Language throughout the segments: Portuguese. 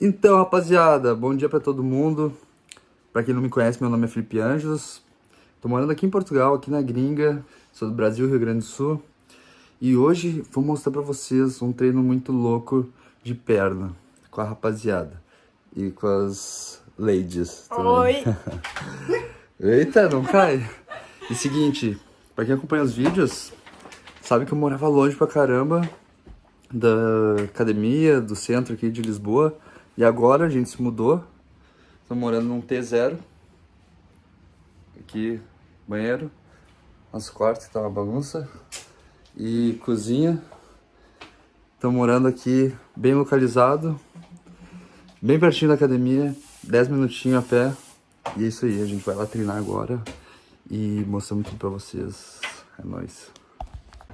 Então, rapaziada, bom dia pra todo mundo. Pra quem não me conhece, meu nome é Felipe Anjos. Tô morando aqui em Portugal, aqui na gringa. Sou do Brasil, Rio Grande do Sul. E hoje vou mostrar pra vocês um treino muito louco de perna com a rapaziada. E com as ladies também. Oi! Eita, não cai. E seguinte, pra quem acompanha os vídeos, sabe que eu morava longe pra caramba da academia, do centro aqui de Lisboa. E agora a gente se mudou. Tô morando num T0. Aqui, banheiro. Nosso quarto que tá uma bagunça. E cozinha. Tô morando aqui bem localizado. Bem pertinho da academia. 10 minutinhos a pé. E é isso aí, a gente vai lá treinar agora. E mostramos tudo pra vocês. É nóis.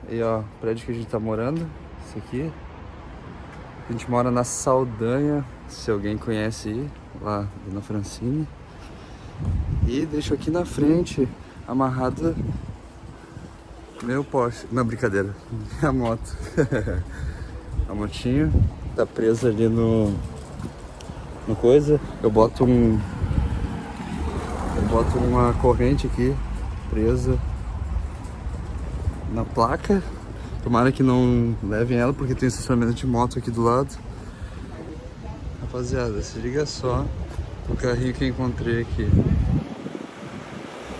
Aí ó, prédio que a gente tá morando. Esse aqui. A gente mora na Saldanha, se alguém conhece lá na Francine. E deixo aqui na frente, amarrada, meu Porsche. Não, brincadeira, a moto. a motinho tá presa ali no, no coisa. Eu boto um... Eu boto uma corrente aqui, presa na placa Tomara que não levem ela, porque tem estacionamento de moto aqui do lado. Rapaziada, se liga só o carrinho que eu encontrei aqui.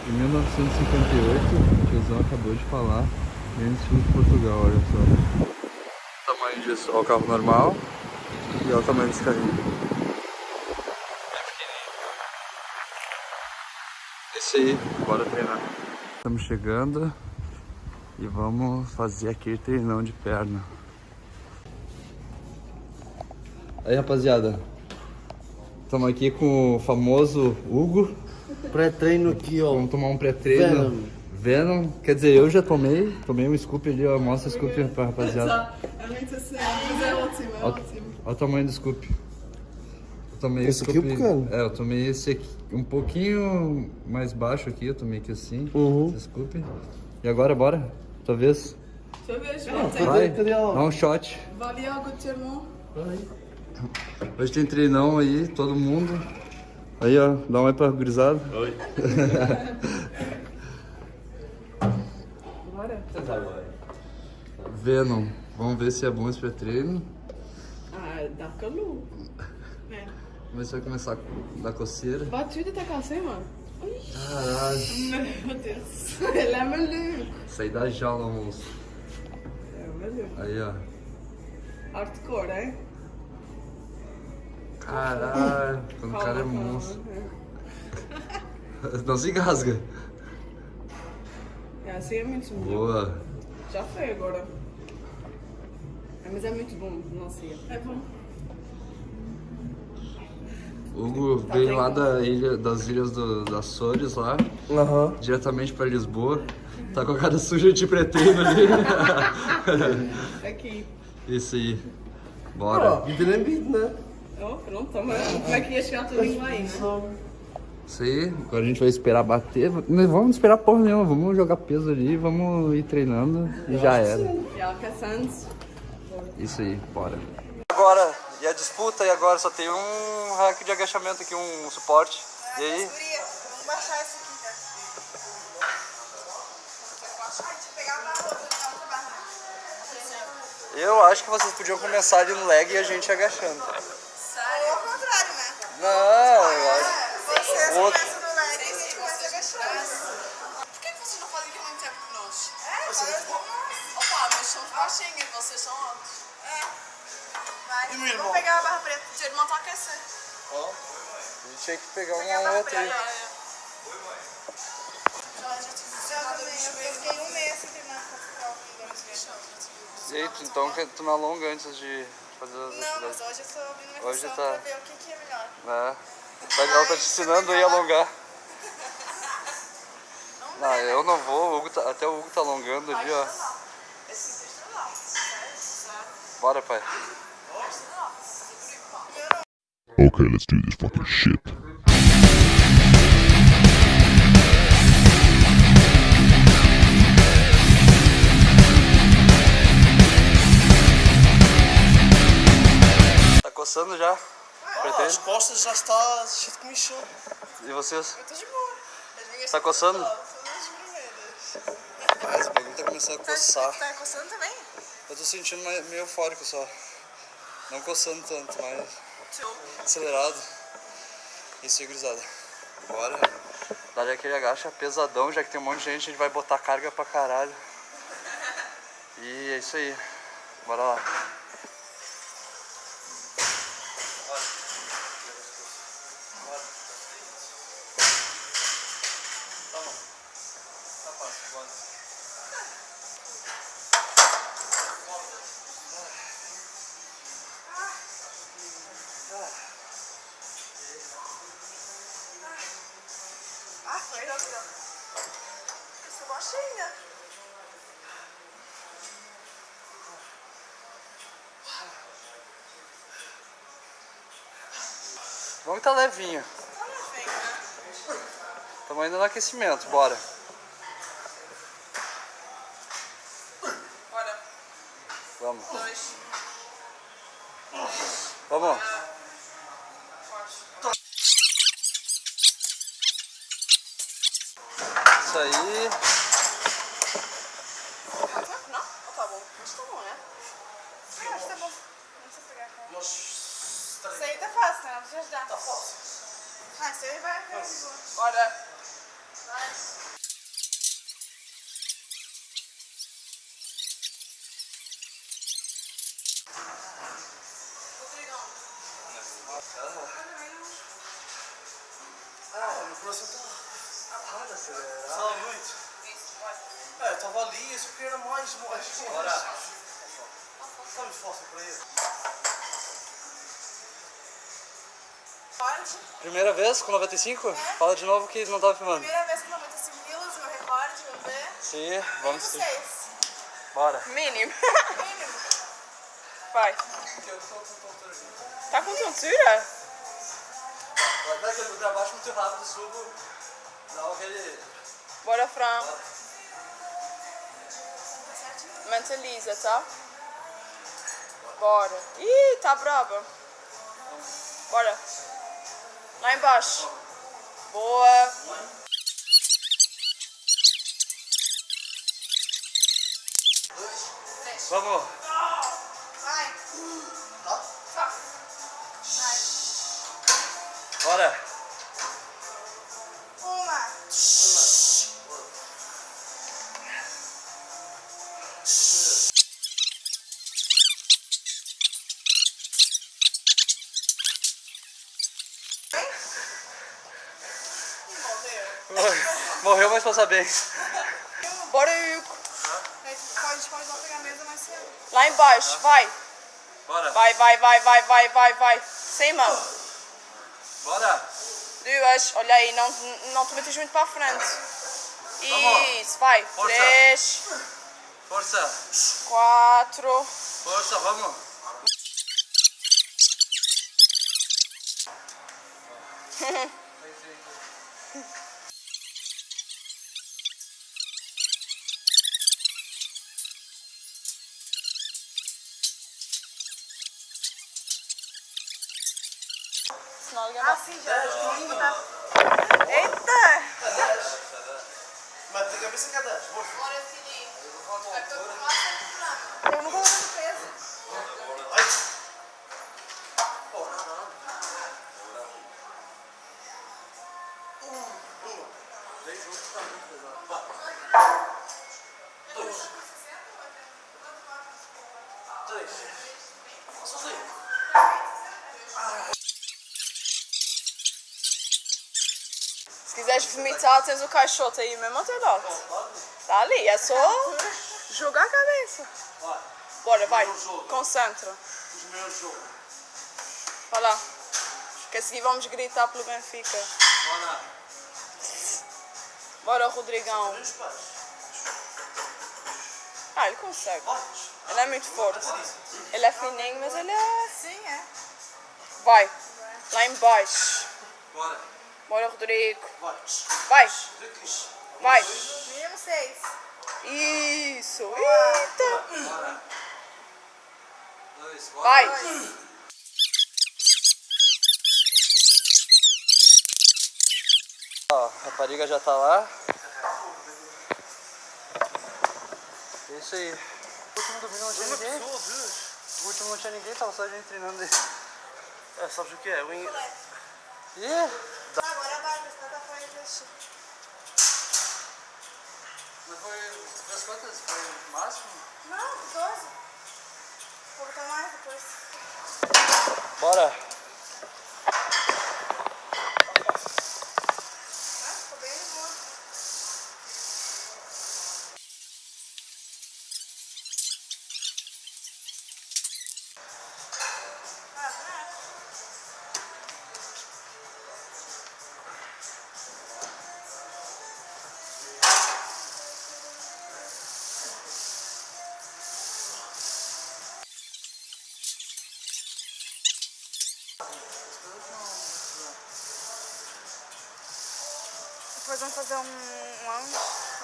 Em 1958, o tiozão acabou de falar, bem estilo de Portugal, olha só. O tamanho disso, o carro normal e olha o tamanho desse carrinho. Esse aí, bora treinar. Estamos chegando. E vamos fazer aquele treinão de perna. Aí, rapaziada. Estamos aqui com o famoso Hugo. Pré-treino aqui, ó. Vamos tomar um pré-treino. Venom. Venom. Quer dizer, eu já tomei. Tomei um scoop ali, ó. Mostra o scoop pra rapaziada. É muito assim, mas é ótimo, é Olha ótimo. o tamanho do scoop. Eu tomei Esse aqui é scoop. pequeno? É, eu tomei esse aqui. Um pouquinho mais baixo aqui. Eu tomei aqui assim. Uhum. Esse scoop. E agora, bora? Tua vez? Deixa eu ver, Cadê, João. Vai. cadê Dá um shot. Vale algo de irmão? Hoje tem treinão aí, todo mundo. Aí, ó, dá um oi pra gurizada. Oi. Bora. Venom. Vamos ver se é bom esse pré-treino. Ah, dá calor. É. Vamos ver se vai começar a dar coceira. Batuda tá assim, mano? Caralho. Meu Deus. Ele é maluco. Sair da jaula, moço. É maluco. Aí, ó. Hardcore, hein? Caralho. Quando o cara é monstro. Não se engasga. É, assim é muito bom. Boa. Já foi agora. É, mas é muito bom, não sei. É bom. O Hugo Tá veio lá bom. da ilha, das ilhas do, das Açores lá, Aham. diretamente pra Lisboa. Tá com a cara suja de pré-treino ali. Aqui. Isso aí. Bora. vida é vida, né? Oh, pronto, toma. Como é que ia chegar tudo aí, né? Isso aí. Agora a gente vai esperar bater. Não vamos esperar porra nenhuma. Vamos jogar peso ali, vamos ir treinando e já era. Isso aí, bora. Agora, e a disputa? E agora só tem um hack de agachamento aqui, um suporte. E aí? Vamos baixar isso aqui, barra. Eu acho que vocês podiam começar ali no leg e a gente agachando. Ou ao contrário, né? Não, eu acho. Vocês Outro. começam no leg e a gente começa agachando. Por que vocês não fazem aquilo muito tempo que nós? É, agora eu vou Opa, nós somos baixinhos, vocês são altos. É. Vai, E o irmão? vamos pegar a barra preta. Seu irmão tá aquecendo. Ó, a gente tinha que pegar a uma outra aí. preta. Já, já tive já também. Eu fiquei um mês sem treinar com aí, tu- então que tu não alonga antes de fazer as Não, mas hoje eu tô abrindo minha Hoje sessão tá. pra ver o que, que é melhor. É. Ela tá te ensinando aí a alongar. Não, eu não vou, o Hugo tá- até o Hugo tá alongando ali, ó. Bora, pai. Okay, let's do this fucking shit. As costas já está cheio de comichão. E vocês? Eu tô de boa. As minhas Tá coçando? Ah, esse bagulho tá começando a coçar. Tá coçando também? Eu tô sentindo meio eufórico só. Não coçando tanto, mas acelerado. Isso aí, gurizada. Bora. Dali aquele agacha pesadão, já que tem um monte de gente, a gente vai botar carga pra caralho. E é isso aí. Bora lá. Vamos que tá levinho. Tá né? Estamos ainda no aquecimento, bora. Bora. Vamos. Dois. Vamos. Quatro. Isso aí. Tá tempo, não? Ou tá bom? Acho que tá bom, né? Ah, acho que tá bom. Não precisa pegar a cara. Nós. Isso aí tá fácil, né? Não precisa ajudar. Tá fácil. Ah, isso aí vai. vai de boa. Bora. Nice. Rodrigão. Ah, meu coração tá. Nada, acelerado. Fala muito. Isso. É, eu tava ali, eu só queria mais, mais. Bora. Tá muito fácil pra ele. Primeira vez com 95? Fala de novo que não tava filmando. Primeira vez com 95 quilos, meu recorde, vamos ver. Sim, vamos sim. Bora. Mínimo. Vai. Tá com tontura? Vai que eu pra baixo muito rápido, subo. Dá aquele. Bora, Fran. Mentaliza, tá? Bora. Ih, tá braba. Bora. Lá embaixo. Boa. Vamos. Bora. Uma. E morreu. Morreu, mas passa bem. Bora. A gente pode, pode lá pegar a mesa mais cedo. Lá embaixo. Vai. Bora. Vai, vai, vai, vai, vai, vai, vai. Sem mão. Bora. Duas. Olha aí, não, não te metas muito para a frente. Isso, vai. Força. Três, Força. quatro. Força, vamos. Senão alguém vai... Assim já. Eita! Mas tem cabeça que 10. Bora, programa. Eu não vou peso. Se quiseres vomitar, tens o caixote aí mesmo ao teu lado. Tá ali, é só jogar a cabeça. Bora, vai. Concentra. Os meus jogos. Vai lá. Que a seguir vamos gritar pelo Benfica. Bora. Rodrigão. Ah, ele consegue. Ele é muito forte. Ele é fininho, mas ele é... Sim, é. Vai. Lá embaixo. Bora. Bora, Rodrigo. Vai. Vai. Vai. Isso. Eita. Bora. Dois. Vai. Ó, a rapariga já tá lá. É isso aí. O último domingo não tinha ninguém. O último não tinha ninguém, tava só a gente treinando. É, sabe o que é? O in... Ih! Não, 12. Vou botar mais depois. Bora! Depois vamos fazer um lounge.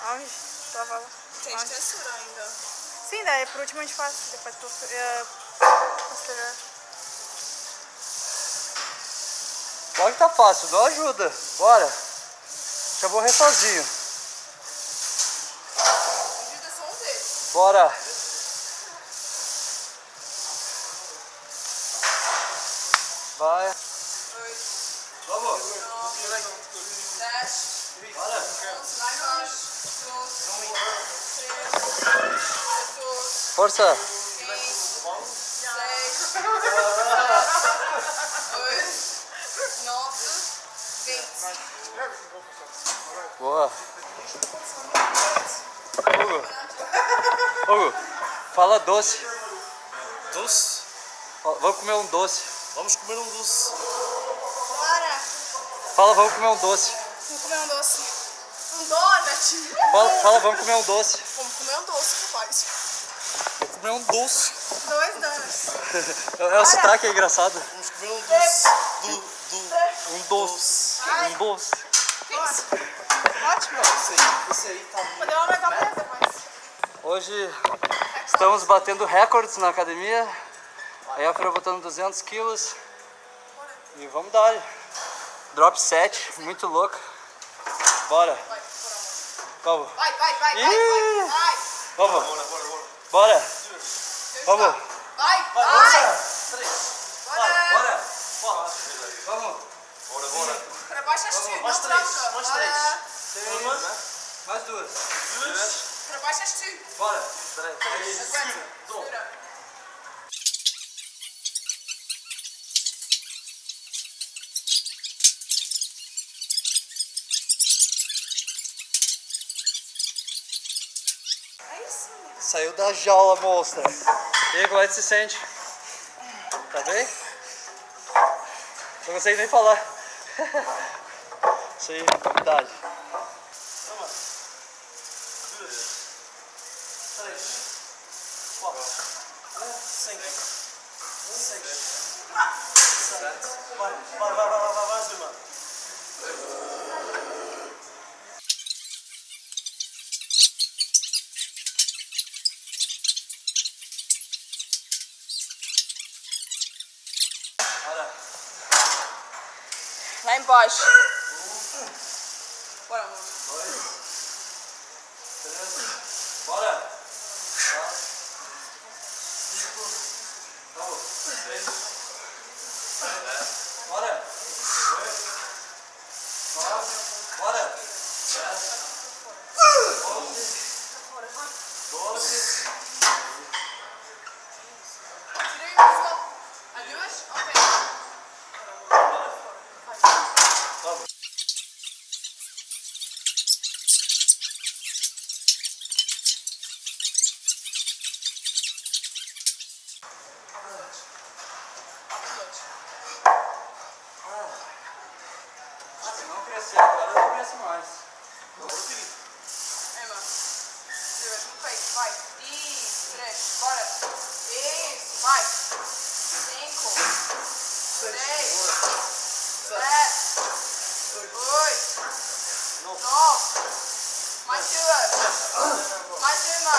Lounge? Tava lá. Tem Lounge. textura ainda. Sim, daí por último a gente faz. Depois poster- é, posterior. Logo que tá fácil, dá ajuda. Bora! Já vou morrer sozinho. Ajuda só um deles. Bora! Vai! Oito, Vamos! nove, dez, Bora! onze, doze, doze, treze, quatorze, Força! quinze, seis, oito, nove, vinte. Boa! Hugo! Hugo! Fala doce. Doce? Vamos comer um doce. Vamos comer um doce. Bora! Fala, vamos comer um doce. Vamos comer um doce. Um donut. Fala, fala vamos comer um doce. Vamos comer um doce, rapaz. Vamos comer um doce. Dois donuts. É, é o sotaque é engraçado. Vamos comer um doce. Do, do. Um doce. Um doce. Ótimo. Esse aí, esse aí tá muito. Podemos aumentar o preço depois. Hoje estamos batendo recordes na academia. A Elfra botando 200 quilos. E vamos dar. Drop 7, muito louco. Bora. Vamos. Vai, vai, vai, vai, vai, vai. Vamos. Bora. Vamos. Vai, Vai, bora! Três. Bora. Bora. Vamos. Bora, bora. Para baixo as tu, Mais três, mais Bora. três. Uma, Mais duas. duas, Para baixo as tu. Bora. três. Aguenta. Segura. Saiu da jaula, monstra. E aí, como é que se sente? Tá bem? Não consigo nem falar. Isso aí, novidade. Uma, duas, três, quatro, cinco, seis, sete. Vai, vai, vai, vai, vai, vai, mais uma. Lá embaixo. Bora, amor. Bora! Bora! Bora! Tirei o sol. A duas? Ok. Se não crescer agora, não cresce mais. Emma. Duas. No peito. Vai. Isso. Três. Bora. Isso. Vai. Cinco. Seis. Sete. Oito. Nove. Mais duas. Mais uma.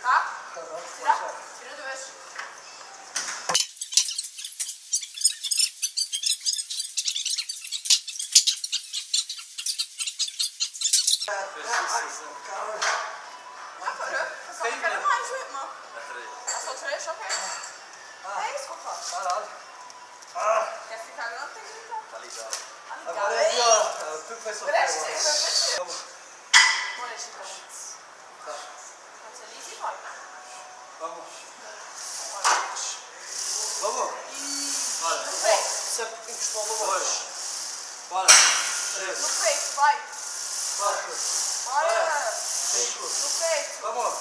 Tá? Tira. Tira duas. Ah, parou? Eu só não quero mais, viu, irmão? É só três, ok? É isso que eu faço. Caralho. Quer ficar grande, tem que gritar. Tá ligado. Tá ligado? Agora é aqui, ó. Tu que vai sofrer Preste, agora. preste. Vamos. Bora, Chico. Tá. Quando você liga e vai. Vamos. Vamos. Bora. peito. Encostou no Dois. Bora. Três. No peito, vai. Quatro. Bora. Cinco. No peito. Vamos.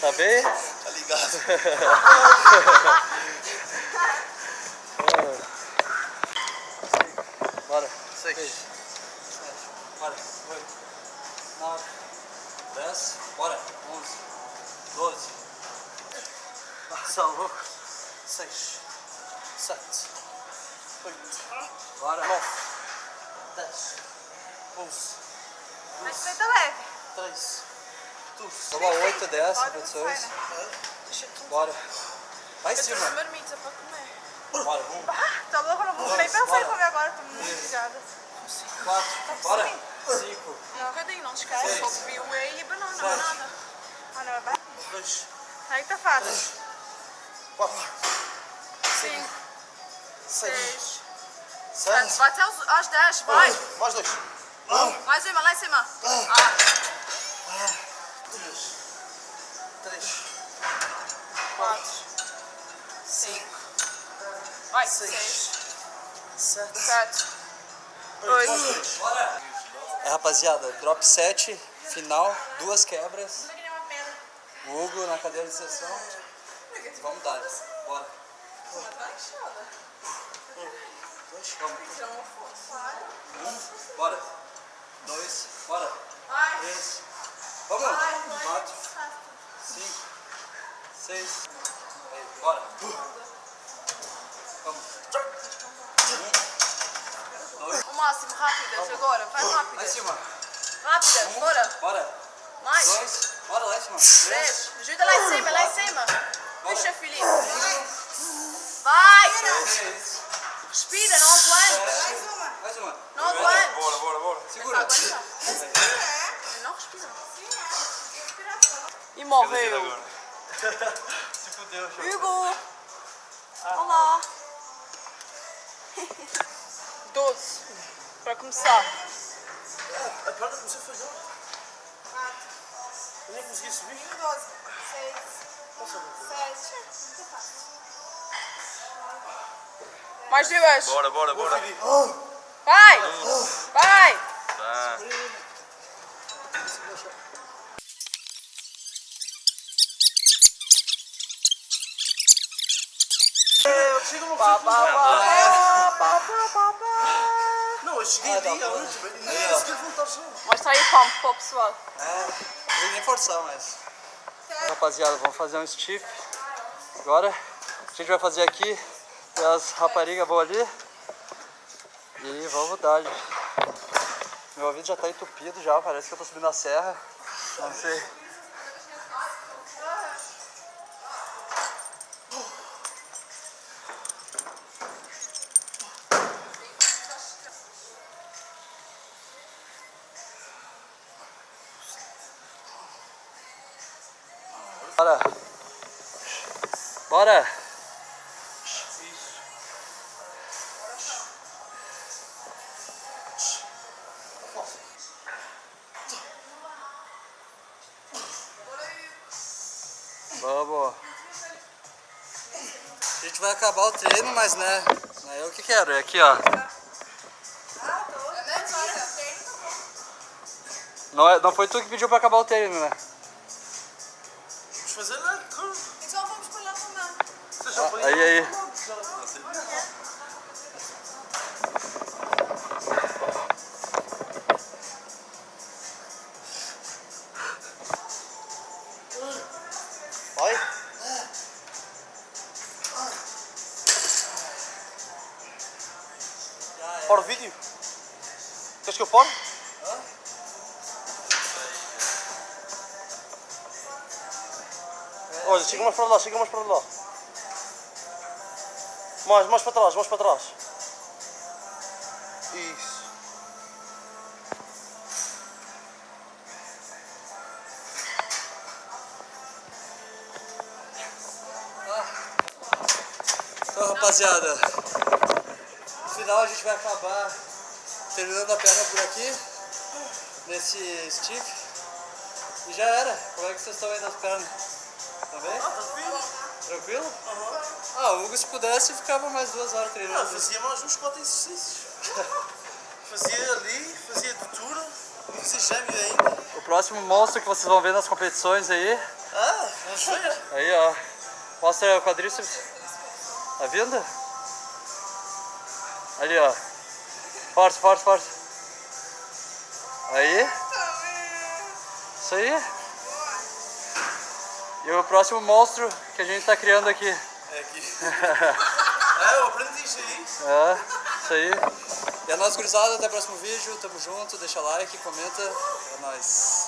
Tá bem? Tá ligado. Bora. Seis. Bora. Oito. Nove. Dez. Bora. Onze. Doze. Passa louco. Seis. Sete. Oito. Bora. Nove. Dez. Onze. Mas feita leve. Três. Doze. Toma 8, 10 Pode repetições. sai, né? Bora. Vai em Eu trouxe cima. marmita pra comer. Bora. Um. Ah, tá louco? Não vou nem pensar em comer agora. Tô muito ligada. Quatro. Bora. Cinco. Um bocadinho, não esquece. Só bebi o whey e banana, não. Ah, não, é bem. Dois. Aí tá fácil. Quatro. Cinco, Seis. seis, Sete. Vai até aos, aos dez, vai. Mais dois. Lá em cima, lá em cima. Ah, Três. Três. quatro, cinco. Vai, seis, Sete. sete, oito. É, rapaziada, drop 7, final, duas quebras. O Hugo na cadeira de sessão. Vamos dar. Bora. Um, bora. Dois, bora. Três. Vamos. Quatro, cinco, seis. Bora. O máximo, rápidas agora. Vai Lá em cima. Rápidas, bora. Bora. Mais. Dois. Bora lá em cima. Três. Ajuda lá em cima, lá em cima. Puxa, Felipe. Vai. Respira, não aguenta. Mais uma. Não aguenta. Bora, bora, bora. Segura. Aguenta. Não respira. E morreu. Se fudeu. Hugo. Olá. Doze. Para começar. A perna comecei a fazer. Eu nem consegui subir. Mais duas. Bora, bora, bora. Vai. Vai. Tá. Eu chego no Pá, eu cheguei ali à noite, velho. Nem sequer voltar só. Mostra aí o pump para o pessoal. É, não tem nem forçar mais. Rapaziada, vamos fazer um stiff. Agora a gente vai fazer aqui e as raparigas vão ali. E vamos dar -lhe. Meu ouvido já tá entupido já, parece que eu tô subindo a serra. Não sei. Bora. Bora. Vamos. A gente vai acabar o treino, mas né, não é eu que quero, é aqui ó. Não, é- não foi tu que pediu pra acabar o treino, né? Vamos fazer lá. Foi? Aí, aí. Vai. Para o vídeo. Queres que eu pare? Olha, chega mais para lá, chega mais para lá. Mais, mais para trás, mais para trás. Isso. Então, rapaziada, no final a gente vai acabar terminando a perna por aqui, nesse stiff. E já era. Como é que vocês estão aí das pernas? Tá bem? Tranquilo? Tranquilo? Ah, o Hugo se pudesse ficava mais duas horas Ah, treinando. fazia mais uns 4 exercícios. fazia ali, fazia de tudo, fazia gêmeo ainda. O próximo monstro que vocês vão ver nas competições aí, Ah, vamos ver. aí ó, mostra o quadríceps. Tá vindo? Ali ó, forte, forte, forte. Aí, isso aí. E o próximo monstro que a gente tá criando aqui. É aqui. é, eu aprendi isso aí. É, isso aí. E a nossa gurizada, até o próximo vídeo. Tamo junto, deixa like, comenta. É nóis.